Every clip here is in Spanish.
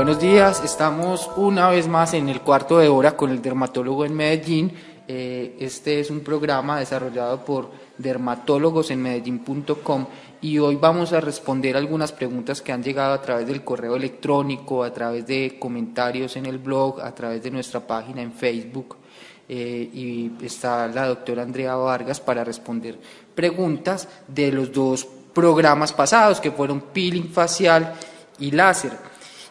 Buenos días, estamos una vez más en el cuarto de hora con el dermatólogo en Medellín. Eh, este es un programa desarrollado por dermatólogos en Medellín.com y hoy vamos a responder algunas preguntas que han llegado a través del correo electrónico, a través de comentarios en el blog, a través de nuestra página en Facebook. Eh, y está la doctora Andrea Vargas para responder preguntas de los dos programas pasados que fueron peeling facial y láser.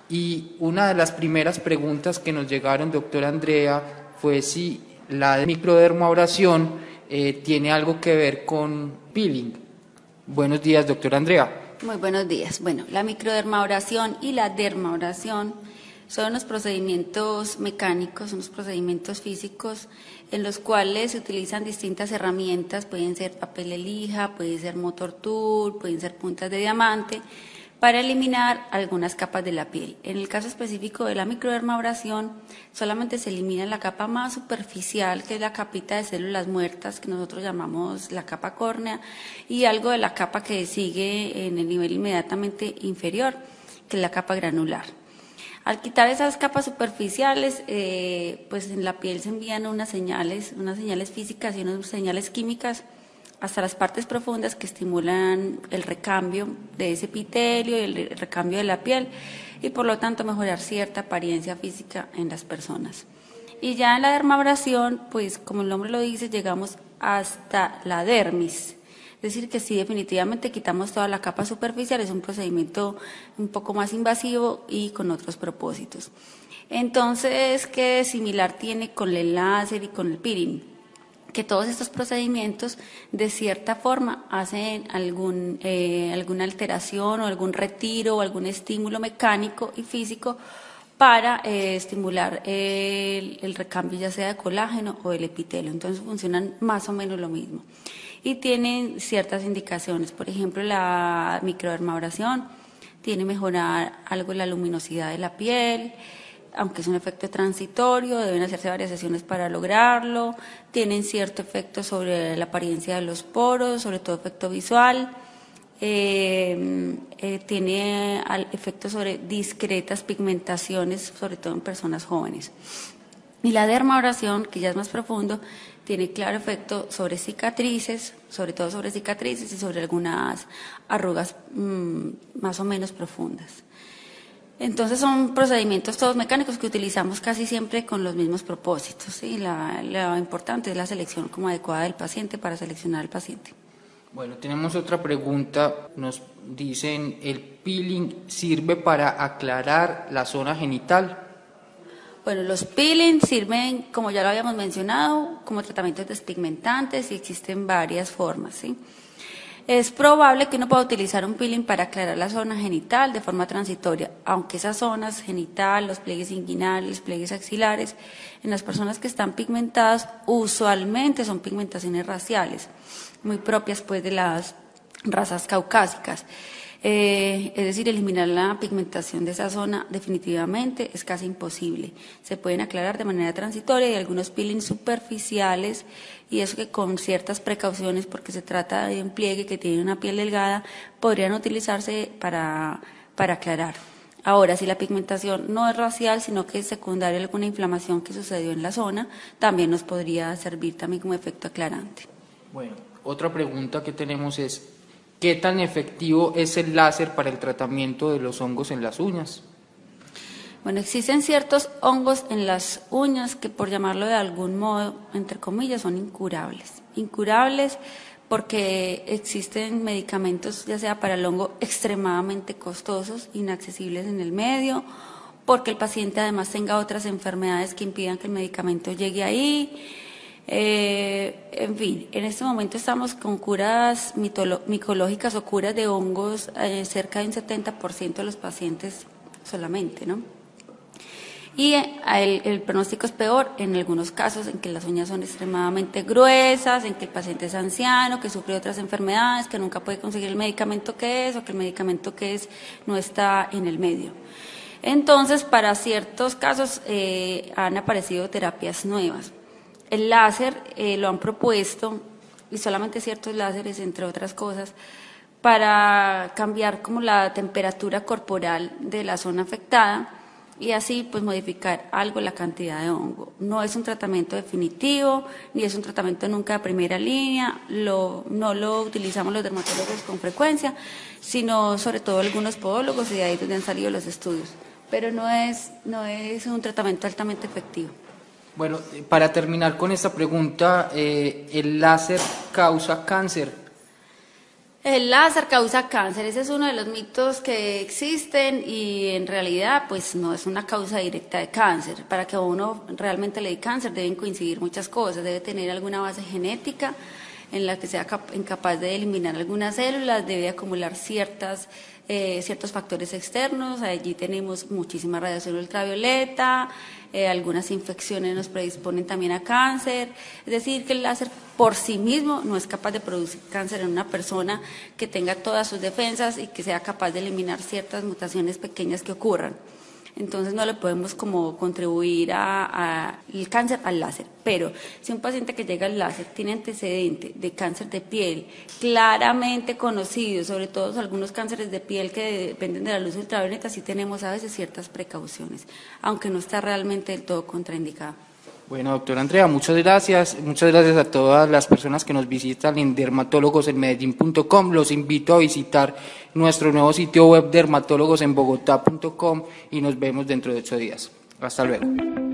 Y una de las primeras preguntas que nos llegaron, doctora Andrea, fue si la de eh, tiene algo que ver con peeling. Buenos días, doctora Andrea. Muy buenos días. Bueno, la microdermabrasión y la dermabrasión son unos procedimientos mecánicos, unos procedimientos físicos en los cuales se utilizan distintas herramientas, pueden ser papel de lija, ser motor tool, pueden ser puntas de diamante, para eliminar algunas capas de la piel. En el caso específico de la microdermabrasión, solamente se elimina la capa más superficial, que es la capita de células muertas, que nosotros llamamos la capa córnea, y algo de la capa que sigue en el nivel inmediatamente inferior, que es la capa granular. Al quitar esas capas superficiales, eh, pues en la piel se envían unas señales, unas señales físicas y unas señales químicas hasta las partes profundas que estimulan el recambio de ese epitelio y el recambio de la piel y por lo tanto mejorar cierta apariencia física en las personas. Y ya en la dermabrasión, pues como el nombre lo dice, llegamos hasta la dermis, es decir, que si definitivamente quitamos toda la capa superficial, es un procedimiento un poco más invasivo y con otros propósitos. Entonces, ¿qué similar tiene con el láser y con el peeling? Que todos estos procedimientos de cierta forma hacen algún, eh, alguna alteración o algún retiro o algún estímulo mecánico y físico para eh, estimular el, el, recambio ya sea de colágeno o del epitelio. Entonces funcionan más o menos lo mismo y tienen ciertas indicaciones. Por ejemplo, la microdermabrasión tiene mejorar algo la luminosidad de la piel, aunque es un efecto transitorio, deben hacerse varias sesiones para lograrlo, tienen cierto efecto sobre la apariencia de los poros, sobre todo efecto visual, eh, eh, tiene efecto sobre discretas pigmentaciones, sobre todo en personas jóvenes. Y la dermabrasión, que ya es más profundo, tiene claro efecto sobre cicatrices, sobre todo sobre cicatrices y sobre algunas arrugas mm, más o menos profundas. Entonces son procedimientos todos mecánicos que utilizamos casi siempre con los mismos propósitos. y lo importante es la selección como adecuada del paciente para seleccionar al paciente. Bueno, tenemos otra pregunta. Nos dicen, ¿el peeling sirve para aclarar la zona genital? Bueno, los peelings sirven, como ya lo habíamos mencionado, como tratamientos despigmentantes y existen varias formas. ¿sí? Es probable que uno pueda utilizar un peeling para aclarar la zona genital de forma transitoria, aunque esas zonas genital, los pliegues inguinales, pliegues axilares, en las personas que están pigmentadas, usualmente son pigmentaciones raciales, muy propias pues de las razas caucásicas. Eh, es decir, eliminar la pigmentación de esa zona definitivamente es casi imposible. Se pueden aclarar de manera transitoria y algunos peelings superficiales y eso que con ciertas precauciones, porque se trata de un pliegue que tiene una piel delgada, podrían utilizarse para, para aclarar. Ahora, si la pigmentación no es racial, sino que es secundaria a alguna inflamación que sucedió en la zona, también nos podría servir también como efecto aclarante. Bueno, otra pregunta que tenemos es, ¿Qué tan efectivo es el láser para el tratamiento de los hongos en las uñas? Bueno, existen ciertos hongos en las uñas que por llamarlo de algún modo, entre comillas, son incurables. Incurables porque existen medicamentos, ya sea para el hongo, extremadamente costosos, inaccesibles en el medio, porque el paciente además tenga otras enfermedades que impidan que el medicamento llegue ahí eh, en fin, en este momento estamos con curas micológicas o curas de hongos eh, cerca de un 70% de los pacientes solamente, ¿no? Y eh, el, el, pronóstico es peor en algunos casos en que las uñas son extremadamente gruesas, en que el paciente es anciano, que sufre otras enfermedades, que nunca puede conseguir el medicamento que es o que el medicamento que es no está en el medio. Entonces, para ciertos casos han aparecido terapias nuevas. El láser eh, lo han propuesto, y solamente ciertos láseres, entre otras cosas, para cambiar como la temperatura corporal de la zona afectada y así pues modificar algo la cantidad de hongo. No es un tratamiento definitivo, ni es un tratamiento nunca de primera línea, no lo utilizamos los dermatólogos con frecuencia, sino sobre todo algunos podólogos y de ahí donde han salido los estudios. Pero no es, no es un tratamiento altamente efectivo. Bueno, para terminar con esta pregunta, eh, ¿el láser causa cáncer? El láser causa cáncer, ese es uno de los mitos que existen y en realidad pues no es una causa directa de cáncer. Para que uno realmente le dé cáncer deben coincidir muchas cosas, debe tener alguna base genética en la que sea incapaz de eliminar algunas células, debe acumular ciertas eh, ciertos factores externos, allí tenemos muchísima radiación ultravioleta, eh, algunas infecciones nos predisponen también a cáncer, es decir, que el láser por sí mismo no es capaz de producir cáncer en una persona que tenga todas sus defensas y que sea capaz de eliminar ciertas mutaciones pequeñas que ocurran entonces no le podemos como contribuir al cáncer al láser. Pero si un paciente que llega al láser tiene antecedente de cáncer de piel claramente conocido, sobre todo algunos cánceres de piel que dependen de la luz ultravioleta, sí tenemos a veces ciertas precauciones, aunque no está realmente del todo contraindicado. Bueno, doctora Andrea, muchas gracias. Muchas gracias a todas las personas que nos visitan en dermatólogosenmedellín.com. Los invito a visitar nuestro nuevo sitio web dermatólogosenbogotá.com y nos vemos dentro de ocho días. Hasta luego.